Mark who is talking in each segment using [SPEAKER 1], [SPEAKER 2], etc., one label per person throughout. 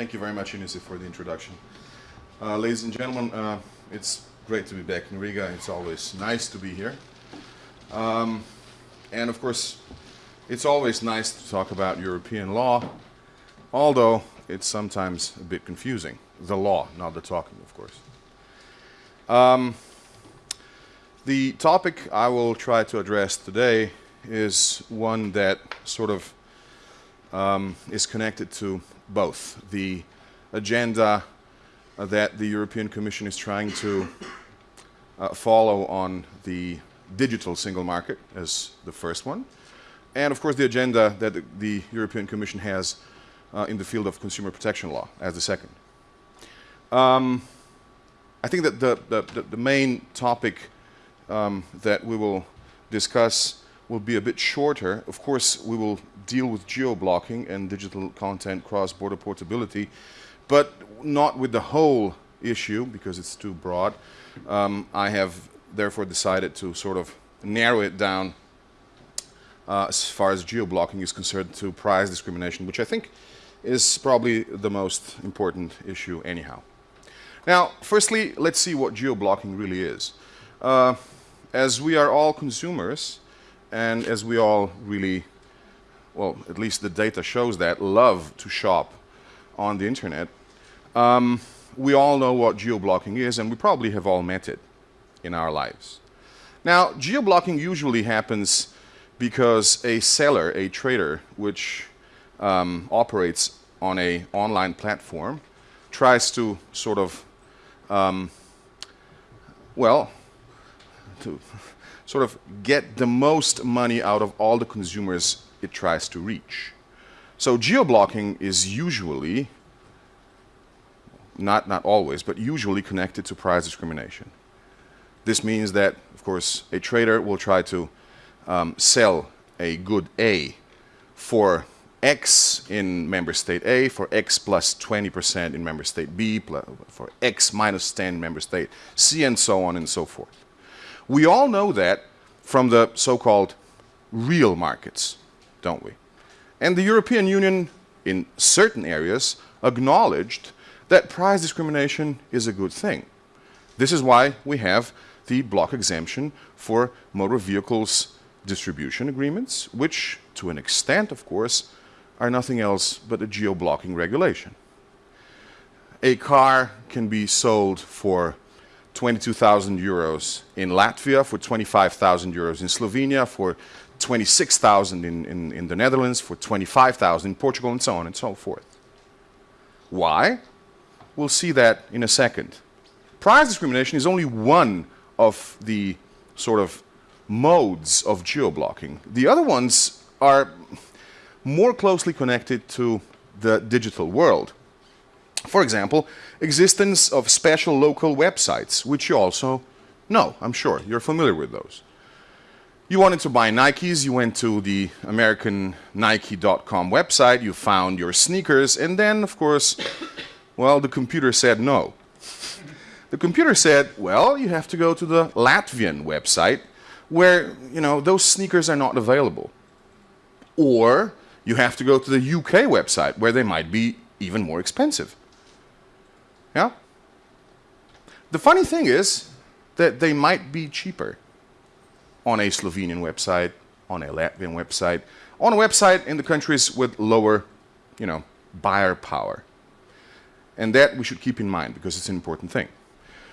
[SPEAKER 1] Thank you very much, Inisi, for the introduction. Uh, ladies and gentlemen, uh, it's great to be back in Riga. It's always nice to be here. Um, and of course, it's always nice to talk about European law, although it's sometimes a bit confusing. The law, not the talking, of course. Um, the topic I will try to address today is one that sort of um, is connected to both the agenda uh, that the European Commission is trying to uh, follow on the digital single market as the first one, and of course the agenda that the, European Commission has uh, in the field of consumer protection law as the second. Um, I think that the, the, the main topic um, that we will discuss will be a bit shorter. Of course, we will deal with geo-blocking and digital content cross-border portability, but not with the whole issue because it's too broad. Um, I have therefore decided to sort of narrow it down uh, as far as geo-blocking is concerned to price discrimination, which I think is probably the most important issue anyhow. Now, firstly, let's see what geo-blocking really is. Uh, as we are all consumers, and as we all really, well, at least the data shows that, love to shop on the internet, um, we all know what geo-blocking is, and we probably have all met it in our lives. Now, geo-blocking usually happens because a seller, a trader, which um, operates on a online platform, tries to sort of um, well, to sort of get the most money out of all the consumers it tries to reach. So geo-blocking is usually, not, not always, but usually connected to price discrimination. This means that, of course, a trader will try to um, sell a good A for X in member state A, for X plus 20% in member state B, for X minus 10 in member state C, and so on and so forth. We all know that from the so-called real markets, don't we? And the European Union, in certain areas, acknowledged that price discrimination is a good thing. This is why we have the block exemption for motor vehicles distribution agreements, which, to an extent, of course, are nothing else but a geo-blocking regulation. A car can be sold for 22,000 euros in Latvia, for 25,000 euros in Slovenia, for 26,000 in, in, in the Netherlands, for 25,000 in Portugal, and so on and so forth. Why? We'll see that in a second. Price discrimination is only one of the sort of modes of geo-blocking. The other ones are more closely connected to the digital world. For example, existence of special local websites, which you also know, I'm sure, you're familiar with those. You wanted to buy Nikes, you went to the American Nike.com website, you found your sneakers, and then, of course, well, the computer said no. The computer said, well, you have to go to the Latvian website where, you know, those sneakers are not available. Or you have to go to the UK website where they might be even more expensive. Yeah? The funny thing is that they might be cheaper on a Slovenian website, on a Latvian website, on a website in the countries with lower, you know, buyer power. And that we should keep in mind because it's an important thing.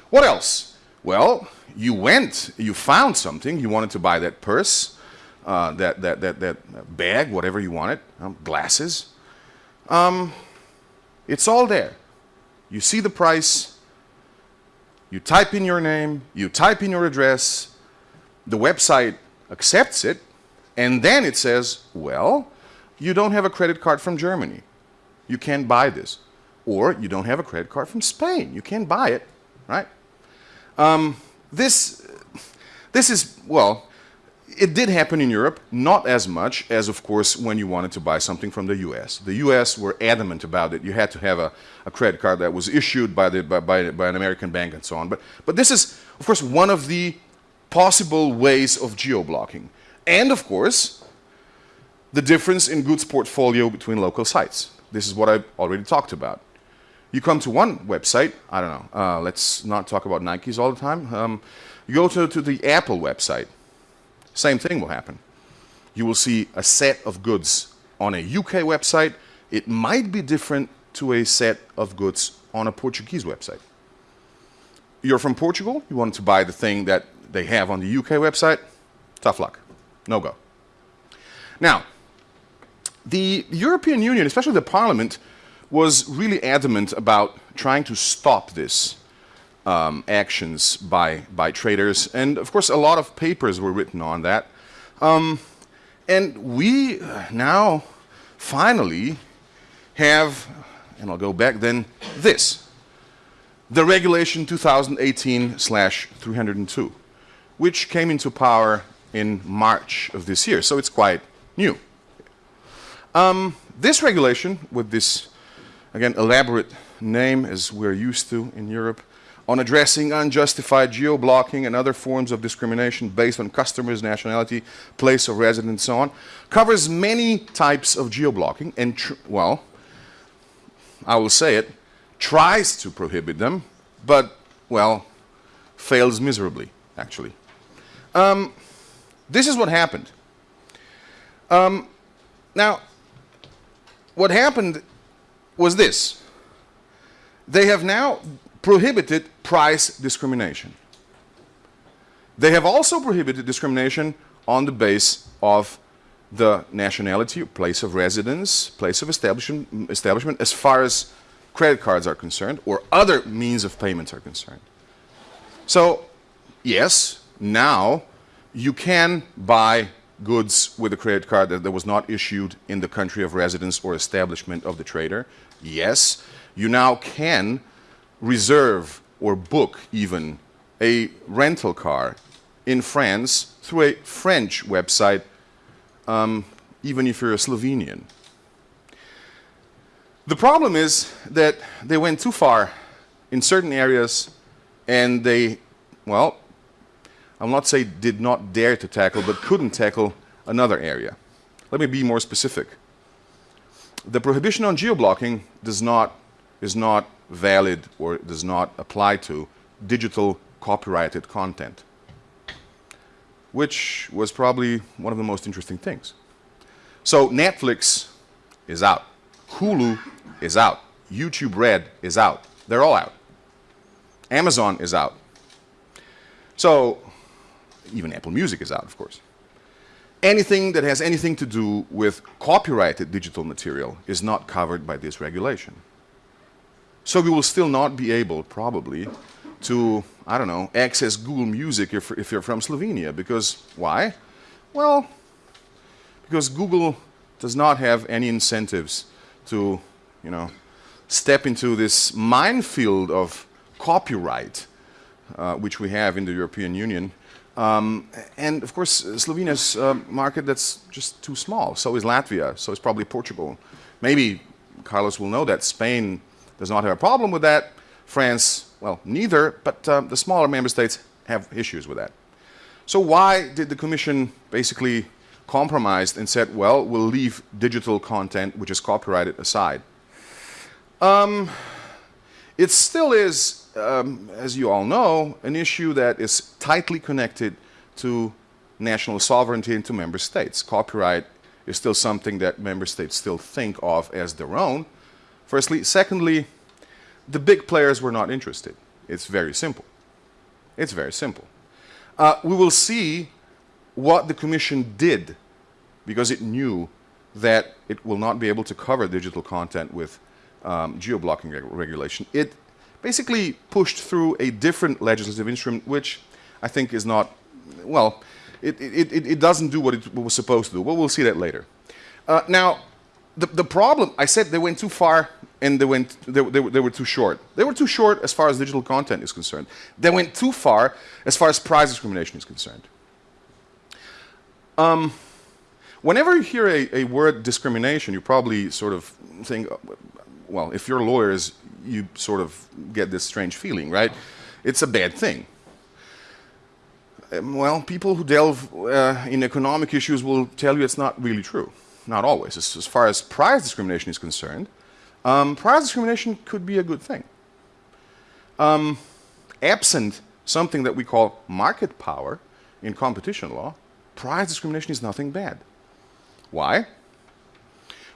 [SPEAKER 1] What else? Well, you went, you found something, you wanted to buy that purse, uh, that, that, that, that bag, whatever you want it, um, glasses. Um, it's all there. You see the price, you type in your name, you type in your address, the website accepts it, and then it says, well, you don't have a credit card from Germany. You can't buy this. Or you don't have a credit card from Spain. You can't buy it, right? Um, this, this is, well, it did happen in Europe, not as much as, of course, when you wanted to buy something from the US. The US were adamant about it. You had to have a, a credit card that was issued by, the, by, by, by, an American bank and so on. But, but this is, of course, one of the possible ways of geo-blocking. And, of course, the difference in goods portfolio between local sites. This is what I already talked about. You come to one website, I don't know, uh, let's not talk about Nikes all the time. Um, you go to, to the Apple website, same thing will happen. You will see a set of goods on a UK website. It might be different to a set of goods on a Portuguese website. You're from Portugal, you want to buy the thing that they have on the UK website, tough luck, no go. Now, the European Union, especially the Parliament, was really adamant about trying to stop this um, actions by, by traders. And of course, a lot of papers were written on that. Um, and we now finally have, and I'll go back then, this. The regulation 2018-302, which came into power in March of this year. So it's quite new. Um, this regulation, with this, again, elaborate name as we're used to in Europe, on addressing unjustified geo-blocking and other forms of discrimination based on customers' nationality, place of residence, and so on, covers many types of geo-blocking and, well, I will say it, tries to prohibit them, but, well, fails miserably, actually. Um, this is what happened. Um, now, what happened was this. They have now prohibited price discrimination. They have also prohibited discrimination on the base of the nationality, place of residence, place of establishment, establishment as far as credit cards are concerned or other means of payments are concerned. So, yes, now you can buy goods with a credit card that, that was not issued in the country of residence or establishment of the trader. Yes, you now can reserve or book even a rental car in France through a French website, um, even if you're a Slovenian. The problem is that they went too far in certain areas and they, well, I'll not say did not dare to tackle, but couldn't tackle another area. Let me be more specific. The prohibition on geo-blocking does not, is not valid or does not apply to digital copyrighted content, which was probably one of the most interesting things. So Netflix is out. Hulu is out. YouTube Red is out. They're all out. Amazon is out. So even Apple Music is out, of course. Anything that has anything to do with copyrighted digital material is not covered by this regulation. So we will still not be able, probably, to, I don't know, access Google Music if, if you're from Slovenia. Because, why? Well, because Google does not have any incentives to, you know, step into this minefield of copyright, uh, which we have in the European Union, um, and of course, Slovenia's a market that's just too small. So is Latvia. So is probably Portugal. Maybe Carlos will know that Spain does not have a problem with that. France, well, neither. But um, the smaller member states have issues with that. So why did the Commission basically compromise and said, well, we'll leave digital content, which is copyrighted, aside? Um, it still is um, as you all know, an issue that is tightly connected to national sovereignty and to member states. Copyright is still something that member states still think of as their own. Firstly. Secondly, the big players were not interested. It's very simple. It's very simple. Uh, we will see what the Commission did because it knew that it will not be able to cover digital content with um, geo-blocking reg regulation. It basically pushed through a different legislative instrument, which I think is not, well, it, it, it, it doesn't do what it was supposed to do. Well, we'll see that later. Uh, now, the, the problem, I said they went too far and they, went, they, they, they were too short. They were too short as far as digital content is concerned. They went too far as far as price discrimination is concerned. Um, whenever you hear a, a word discrimination, you probably sort of think, well, if you're lawyers, you sort of get this strange feeling, right? It's a bad thing. Um, well, people who delve uh, in economic issues will tell you it's not really true. Not always. As, as far as price discrimination is concerned, um, price discrimination could be a good thing. Um, absent something that we call market power in competition law, price discrimination is nothing bad. Why?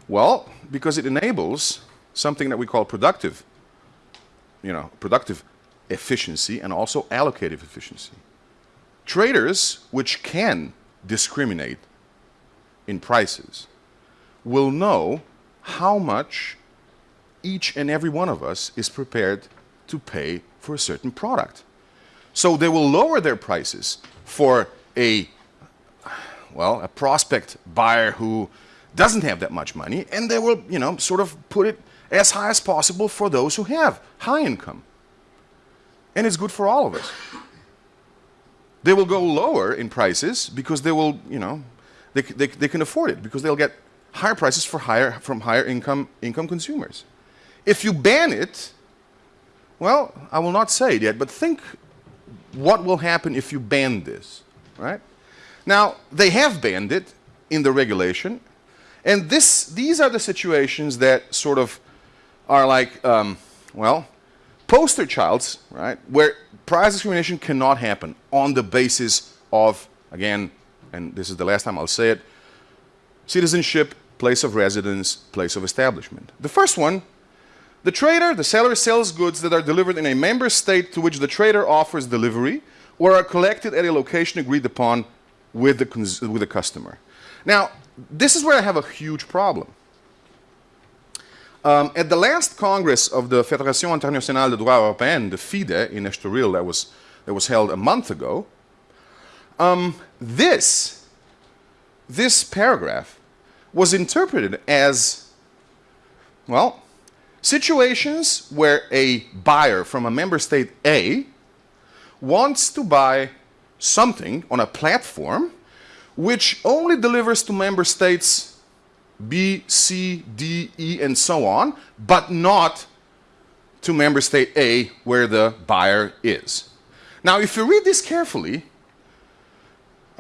[SPEAKER 1] Well, because it enables something that we call productive, you know, productive efficiency and also allocative efficiency. Traders which can discriminate in prices will know how much each and every one of us is prepared to pay for a certain product. So they will lower their prices for a, well, a prospect buyer who doesn't have that much money, and they will, you know, sort of put it as high as possible for those who have high income. And it's good for all of us. They will go lower in prices because they will, you know, they, they, they can afford it because they'll get higher prices for higher, from higher income, income consumers. If you ban it, well, I will not say it yet, but think what will happen if you ban this, right? Now, they have banned it in the regulation, and this, these are the situations that sort of are like, um, well, poster childs, right, where price discrimination cannot happen on the basis of, again, and this is the last time I'll say it, citizenship, place of residence, place of establishment. The first one, the trader, the seller sells goods that are delivered in a member state to which the trader offers delivery or are collected at a location agreed upon with the, with the customer. Now, this is where I have a huge problem. Um, at the last Congress of the Fédération Internationale de Droit Européen, the FIDE, in Estoril, that was, that was held a month ago, um, this, this paragraph was interpreted as, well, situations where a buyer from a member state A wants to buy something on a platform which only delivers to member states B, C, D, E, and so on, but not to member state A where the buyer is. Now, if you read this carefully,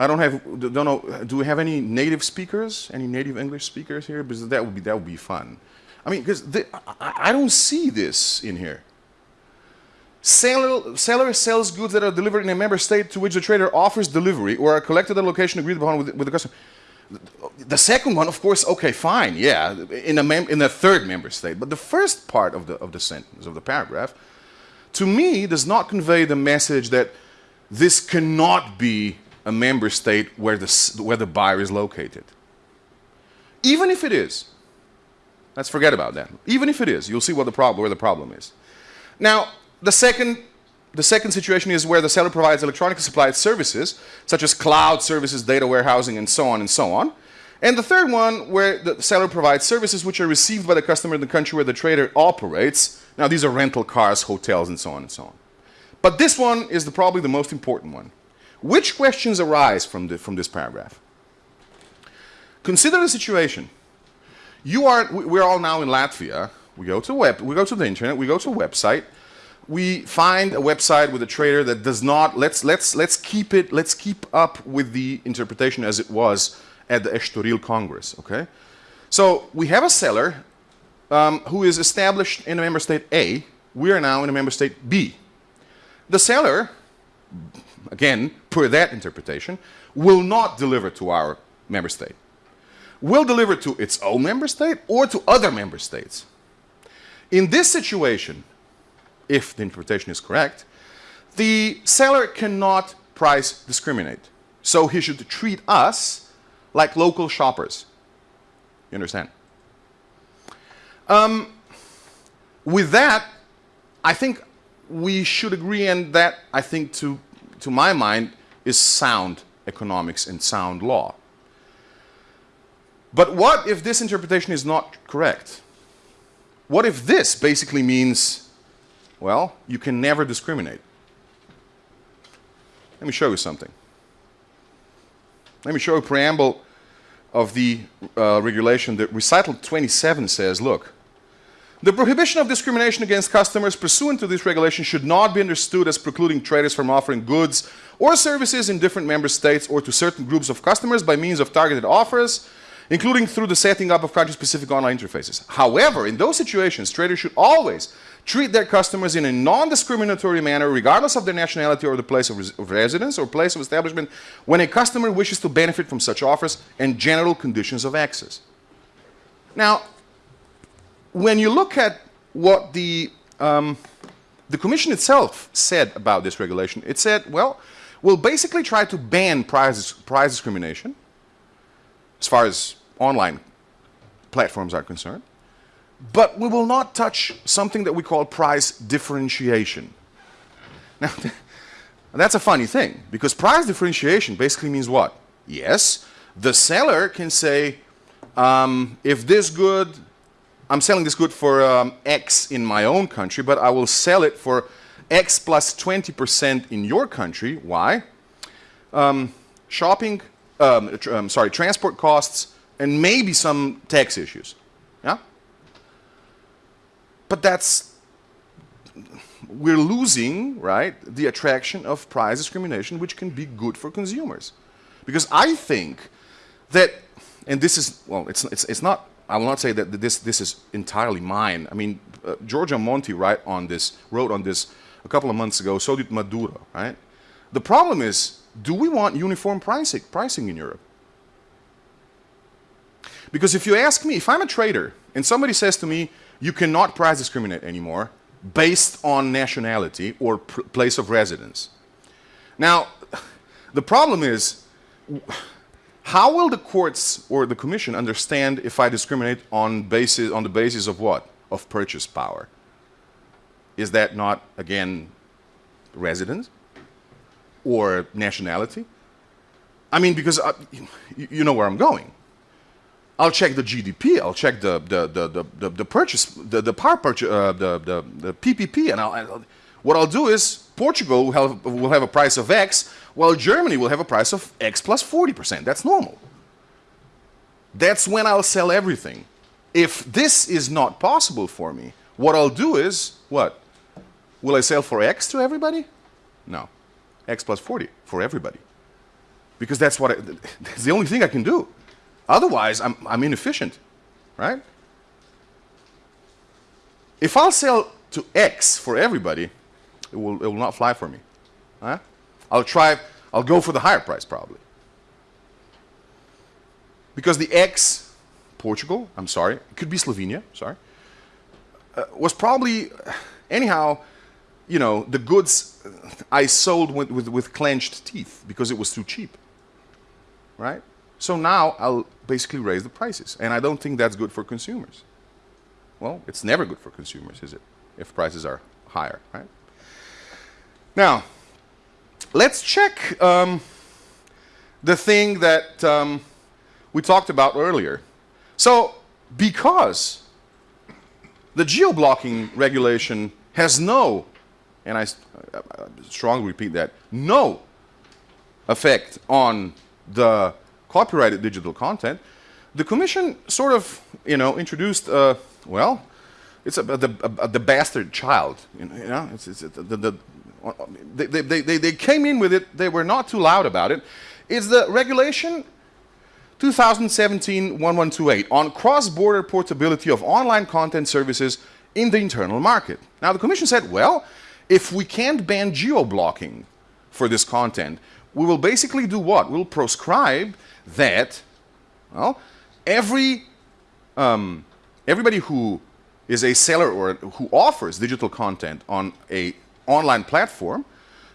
[SPEAKER 1] I don't have, don't know, do we have any native speakers, any native English speakers here? Because that would be, that would be fun. I mean, because I, I don't see this in here. Seller, seller, sells goods that are delivered in a member state to which the trader offers delivery or are collected at a location agreed upon with, with the customer. The second one, of course, okay, fine, yeah, in a, mem in a third member state. But the first part of the, of the sentence, of the paragraph, to me does not convey the message that this cannot be a member state where the, where the buyer is located. Even if it is, let's forget about that. Even if it is, you'll see what the problem, where the problem is. Now, the second the second situation is where the seller provides electronically supplied services, such as cloud services, data warehousing, and so on and so on. And the third one, where the seller provides services which are received by the customer in the country where the trader operates. Now, these are rental cars, hotels, and so on and so on. But this one is the, probably the most important one. Which questions arise from, the, from this paragraph? Consider the situation. You are, we're all now in Latvia. We go to web, we go to the internet, we go to a website, we find a website with a trader that does not, let's, let's, let's keep it, let's keep up with the interpretation as it was at the Estoril Congress, okay? So we have a seller um, who is established in a member state A. We are now in a member state B. The seller, again, per that interpretation, will not deliver to our member state. Will deliver to its own member state or to other member states. In this situation, if the interpretation is correct, the seller cannot price discriminate. So he should treat us like local shoppers. You understand? Um, with that, I think we should agree, and that, I think, to, to my mind, is sound economics and sound law. But what if this interpretation is not correct? What if this basically means well, you can never discriminate. Let me show you something. Let me show you a preamble of the uh, regulation. The recital 27 says, look, the prohibition of discrimination against customers pursuant to this regulation should not be understood as precluding traders from offering goods or services in different member states or to certain groups of customers by means of targeted offers including through the setting up of country-specific online interfaces. However, in those situations, traders should always treat their customers in a non-discriminatory manner regardless of their nationality or the place of, res of, residence or place of establishment when a customer wishes to benefit from such offers and general conditions of access. Now, when you look at what the, um, the Commission itself said about this regulation, it said, well, we'll basically try to ban price, price discrimination as far as online platforms are concerned. But we will not touch something that we call price differentiation. Now, that's a funny thing, because price differentiation basically means what? Yes, the seller can say, um, if this good, I'm selling this good for um, X in my own country, but I will sell it for X plus 20% in your country. Why? Um, shopping, um, tr um, sorry, transport costs, and maybe some tax issues. Yeah? But that's, we're losing, right, the attraction of price discrimination, which can be good for consumers. Because I think that, and this is, well, it's, it's, it's not, I will not say that this, this is entirely mine. I mean, uh, Giorgio Monti write on this, wrote on this a couple of months ago, so did Maduro, right? The problem is, do we want uniform pricing, pricing in Europe? Because if you ask me, if I'm a trader and somebody says to me, you cannot price discriminate anymore based on nationality or place of residence. Now, the problem is, how will the courts or the commission understand if I discriminate on, basis, on the basis of what? Of purchase power. Is that not, again, residence or nationality? I mean, because uh, you know where I'm going. I'll check the GDP, I'll check the, the, the, the, the purchase, the, the power purchase, uh, the, the, the PPP, and I'll, I'll, what I'll do is Portugal will have, will have a price of X, while Germany will have a price of X plus 40%. That's normal. That's when I'll sell everything. If this is not possible for me, what I'll do is, what? Will I sell for X to everybody? No. X plus 40 for everybody. Because that's what I, that's the only thing I can do. Otherwise, I'm, I'm inefficient, right? If I'll sell to X for everybody, it will, it will not fly for me. Huh? I'll try, I'll go for the higher price probably. Because the X, Portugal, I'm sorry, it could be Slovenia, sorry, uh, was probably, anyhow, you know, the goods I sold with, with, with clenched teeth because it was too cheap, right? So now I'll basically raise the prices. And I don't think that's good for consumers. Well, it's never good for consumers, is it? If prices are higher, right? Now, let's check um, the thing that um, we talked about earlier. So, because the geo-blocking regulation has no, and I, I strongly repeat that, no effect on the copyrighted digital content, the commission sort of, you know, introduced, uh, well, it's a, the, a, the bastard child, you know, it's, it's the, the, they, they, they, they came in with it, they were not too loud about it. It's the regulation 2017-1128 on cross-border portability of online content services in the internal market. Now the Commission said, well, if we can't ban geo-blocking for this content, we will basically do what? We'll proscribe that, well, every, um, everybody who is a seller or who offers digital content on a online platform,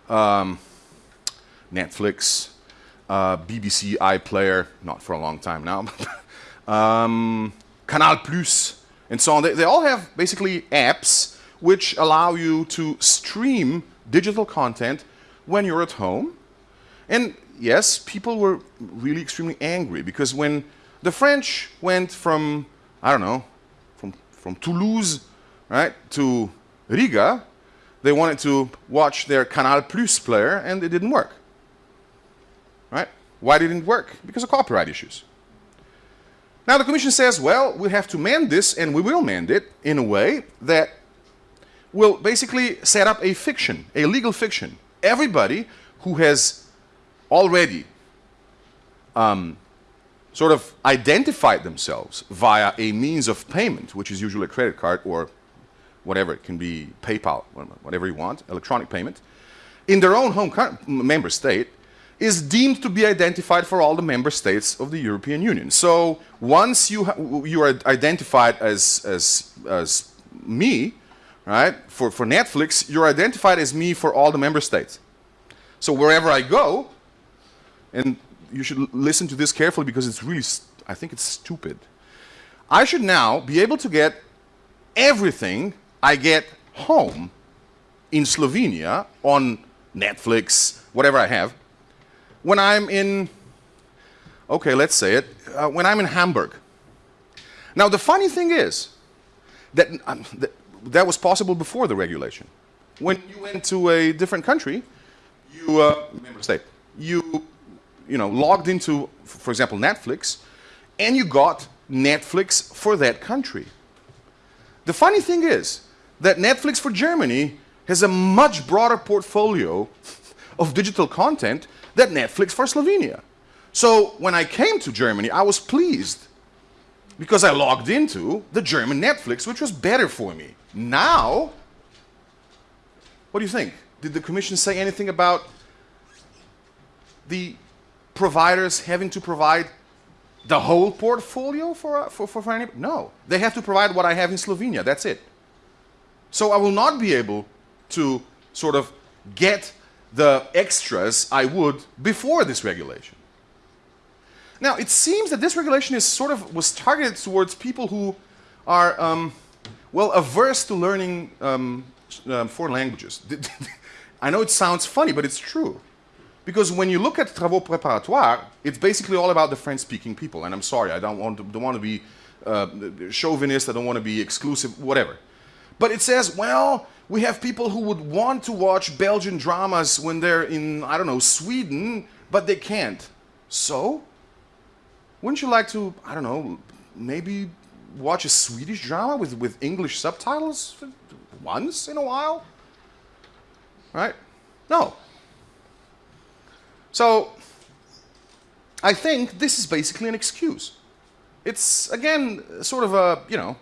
[SPEAKER 1] um, Netflix, uh, BBC iPlayer, not for a long time now, um, Canal Plus, and so on. They, they all have basically apps which allow you to stream digital content when you're at home. And yes, people were really extremely angry because when the French went from, I don't know, from, from Toulouse, right, to Riga, they wanted to watch their Canal Plus player and it didn't work. Right? Why didn't it work? Because of copyright issues. Now the Commission says, well, we have to mend this and we will mend it in a way that will basically set up a fiction, a legal fiction. Everybody who has already um, sort of identified themselves via a means of payment, which is usually a credit card or whatever, it can be PayPal, whatever you want, electronic payment, in their own home member state, is deemed to be identified for all the member states of the European Union. So once you, you are identified as, as, as me, right, for, for Netflix, you're identified as me for all the member states. So wherever I go, and you should listen to this carefully because it's really, I think it's stupid. I should now be able to get everything I get home in Slovenia on Netflix, whatever I have, when I'm in, okay, let's say it, uh, when I'm in Hamburg. Now, the funny thing is that, um, that that was possible before the regulation. When you went to a different country, you, uh, member state, you, you know, logged into, for example, Netflix, and you got Netflix for that country. The funny thing is that Netflix for Germany has a much broader portfolio of digital content than Netflix for Slovenia. So when I came to Germany, I was pleased because I logged into the German Netflix, which was better for me. Now, what do you think? Did the Commission say anything about the providers having to provide the whole portfolio for, for, for, for any? No, they have to provide what I have in Slovenia, that's it. So I will not be able to sort of get the extras I would before this regulation. Now, it seems that this regulation is sort of was targeted towards people who are, um, well, averse to learning um, um, foreign languages. I know it sounds funny, but it's true. Because when you look at travaux préparatoires, it's basically all about the French-speaking people. And I'm sorry, I don't want to, don't want to be uh, chauvinist, I don't want to be exclusive, whatever. But it says, well, we have people who would want to watch Belgian dramas when they're in, I don't know, Sweden, but they can't. So, wouldn't you like to, I don't know, maybe watch a Swedish drama with, with English subtitles once in a while? Right? No. So, I think this is basically an excuse. It's, again, sort of a, you know,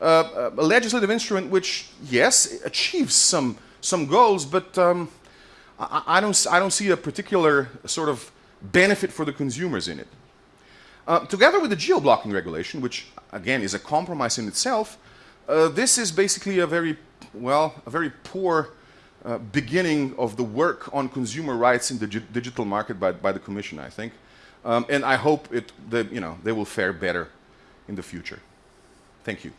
[SPEAKER 1] uh, a legislative instrument which, yes, achieves some, some goals, but um, I, I, don't, I don't see a particular sort of benefit for the consumers in it. Uh, together with the geo-blocking regulation, which again is a compromise in itself, uh, this is basically a very, well, a very poor uh, beginning of the work on consumer rights in the digital market by, by the Commission, I think. Um, and I hope it, that, you know, they will fare better in the future. Thank you.